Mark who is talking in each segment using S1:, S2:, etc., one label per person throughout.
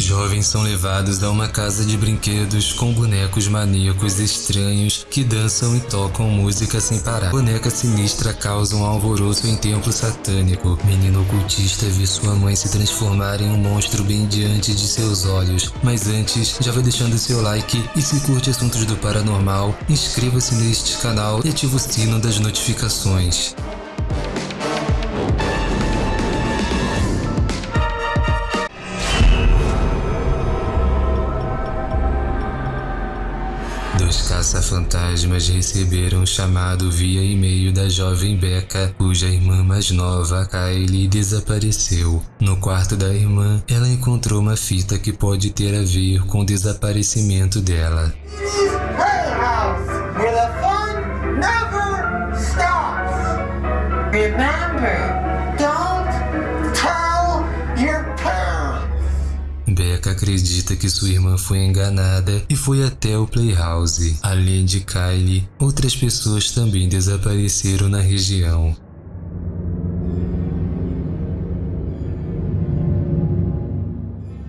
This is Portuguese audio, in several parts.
S1: Jovens são levados a uma casa de brinquedos com bonecos maníacos estranhos que dançam e tocam música sem parar. Boneca sinistra causa um alvoroço em templo satânico. Menino ocultista vê sua mãe se transformar em um monstro bem diante de seus olhos. Mas antes, já vai deixando seu like e se curte assuntos do paranormal, inscreva-se neste canal e ative o sino das notificações. Caça-fantasmas receberam um chamado via e-mail da jovem Becca, cuja irmã mais nova, Kylie, desapareceu. No quarto da irmã, ela encontrou uma fita que pode ter a ver com o desaparecimento dela.
S2: Remember,
S1: acredita que sua irmã foi enganada e foi até o Playhouse. Além de Kylie, outras pessoas também desapareceram na região.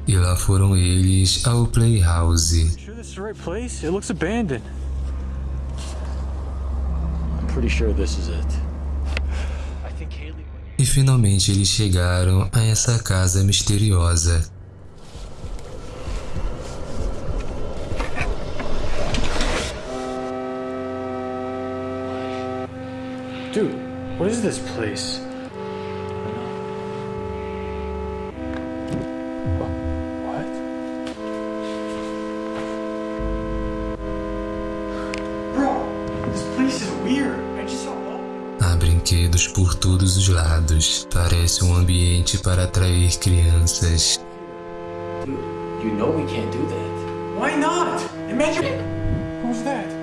S1: E lá foram eles ao Playhouse. E finalmente eles chegaram a essa casa misteriosa.
S3: Dude, what is this place? What?
S4: Bro, this place is weird. I just saw all.
S1: Há brinquedos por todos os lados. Parece um ambiente para atrair crianças.
S5: Dude, you know we can't do that.
S4: Why not? Imagine. Who's that?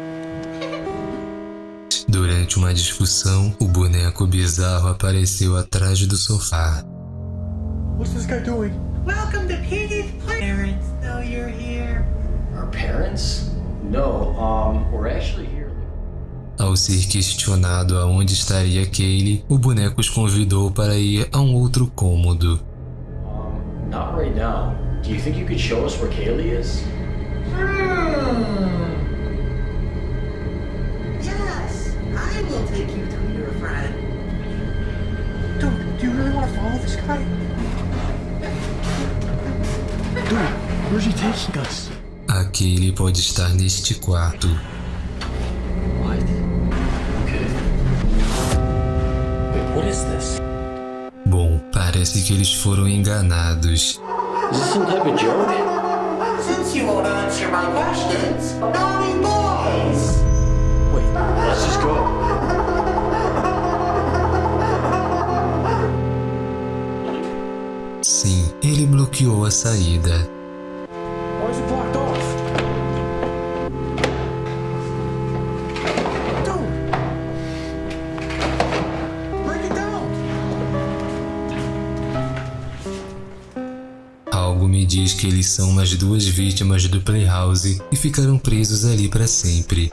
S1: Durante uma discussão, o boneco bizarro apareceu atrás do sofá.
S4: What's this guy doing?
S2: Welcome to Play. Parents know you're here.
S5: Our parents? No, um, we're actually here.
S1: Ao ser questionado aonde estaria Kaylee, o boneco os convidou para ir a um outro cômodo.
S5: Um, not right now. Do you think you could show us where Kaylee is?
S2: Hmm. I will take you to your friend.
S4: Dude, do you really want to follow this guy? Dude, where's he taking us?
S1: A Kaylee pode estar neste quarto.
S5: What? Okay. Wait, what is this?
S1: Bom, parece que eles foram enganados.
S5: Is this some type of joke?
S2: Since you won't answer my questions, naughty boys.
S5: Wait, let's just go.
S1: Sim, ele bloqueou a saída.
S4: Down!
S1: Algo me diz que eles são umas duas vítimas do Playhouse e ficaram presos ali para sempre.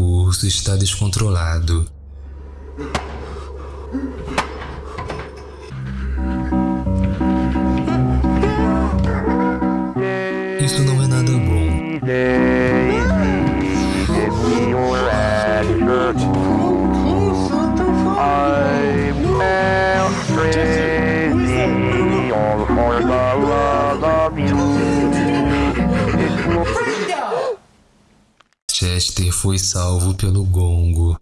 S1: urso está descontrolado. Isso não é nada bom. Lester foi salvo pelo gongo.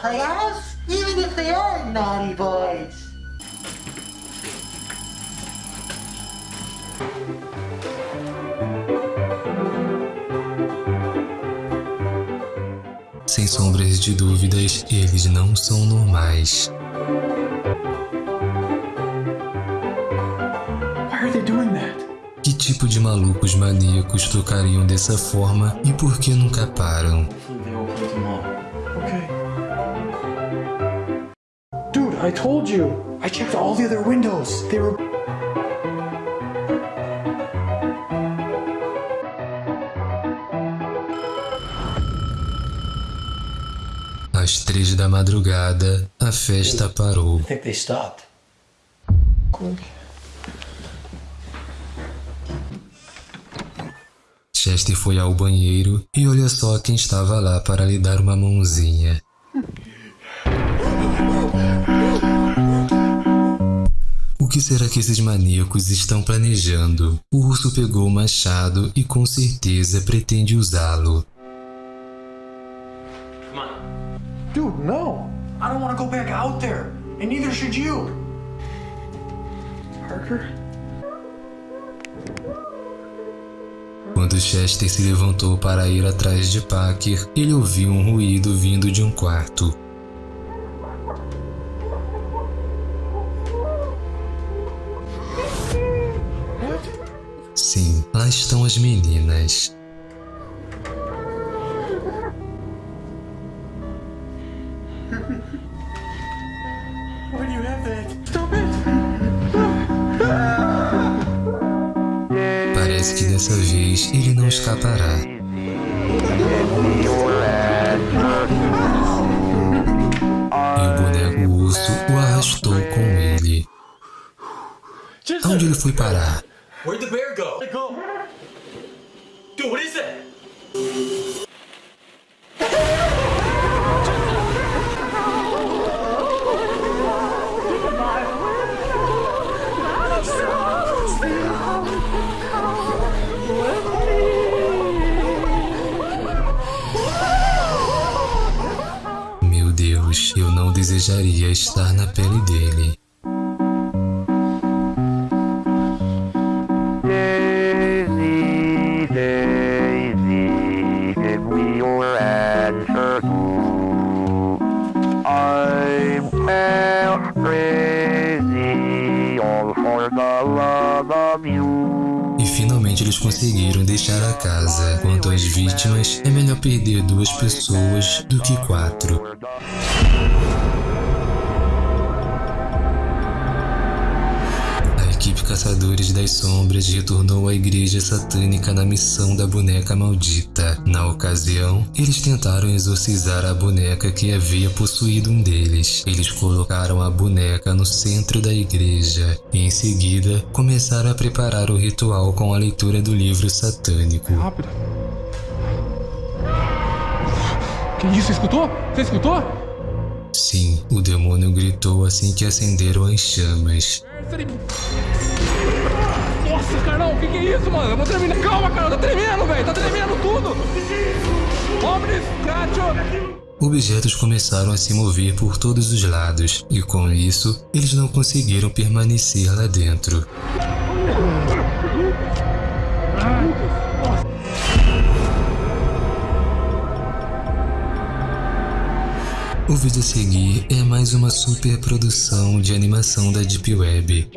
S2: Playhouse.
S1: Sem sombras de dúvidas, eles não são normais. Tipo de malucos maníacos tocariam dessa forma e por que nunca param?
S4: Dude, I told you. I checked all the other windows. They were.
S1: Às três da madrugada, a festa parou.
S5: I think they stopped.
S1: Chester foi ao banheiro e olha só quem estava lá para lhe dar uma mãozinha. O que será que esses maníacos estão planejando? O urso pegou o machado e com certeza pretende usá-lo.
S5: Come on.
S4: Dude, no. I don't want to go back out there. And neither should you. Parker?
S1: Quando Chester se levantou para ir atrás de Packer, ele ouviu um ruído vindo de um quarto. Sim, lá estão as meninas. Que dessa vez ele não escapará. E o boneco urso o arrastou com ele. Aonde ele foi parar? Desejaria estar na pele dele.
S6: Daisy, Daisy, give me your answer too. I'm well crazy, all for the love of you.
S1: E finalmente eles conseguiram deixar a casa. Quanto às vítimas, é melhor perder duas pessoas do que quatro. Caçadores das Sombras retornou à igreja satânica na missão da boneca maldita. Na ocasião, eles tentaram exorcizar a boneca que havia possuído um deles. Eles colocaram a boneca no centro da igreja e, em seguida, começaram a preparar o ritual com a leitura do livro satânico.
S7: Rápido. Que isso? Escutou? Você escutou?
S1: Sim, o demônio gritou assim que acenderam as chamas.
S7: Nossa, Carlão, o que, que é isso, mano? Eu vou terminar. Calma, cara, tá tremendo, velho. Tá tremendo tudo. Omnis, Cratio.
S1: Objetos começaram a se mover por todos os lados, e com isso, eles não conseguiram permanecer lá dentro. O vídeo a seguir é mais uma super produção de animação da Deep Web.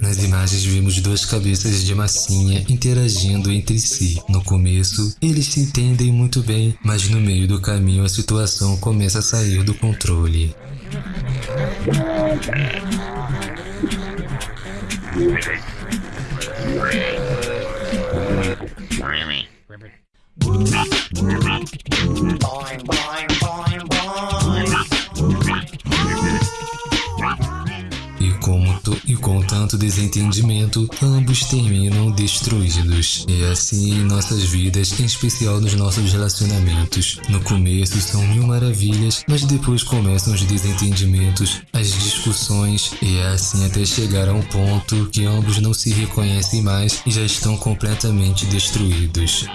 S1: Nas imagens vimos duas cabeças de massinha interagindo entre si. No começo, eles se entendem muito bem, mas no meio do caminho a situação começa a sair do controle. E, tanto desentendimento, ambos terminam destruídos. É assim em nossas vidas, em especial nos nossos relacionamentos. No começo são mil maravilhas, mas depois começam os desentendimentos, as discussões, e é assim até chegar a um ponto que ambos não se reconhecem mais e já estão completamente destruídos.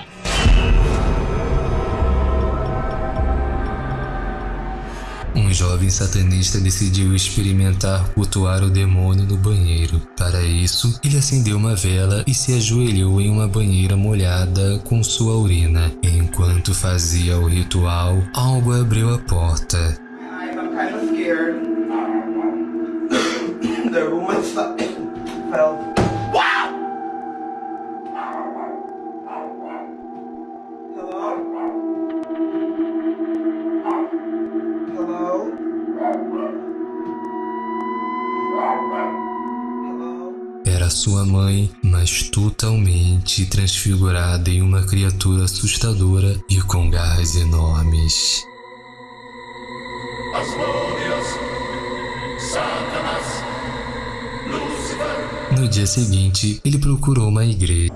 S1: Um jovem satanista decidiu experimentar cultuar o demônio no banheiro. Para isso, ele acendeu uma vela e se ajoelhou em uma banheira molhada com sua urina. Enquanto fazia o ritual, algo abriu a porta. Era sua mãe, mas totalmente transfigurada em uma criatura assustadora e com garras enormes. No dia seguinte, ele procurou uma igreja.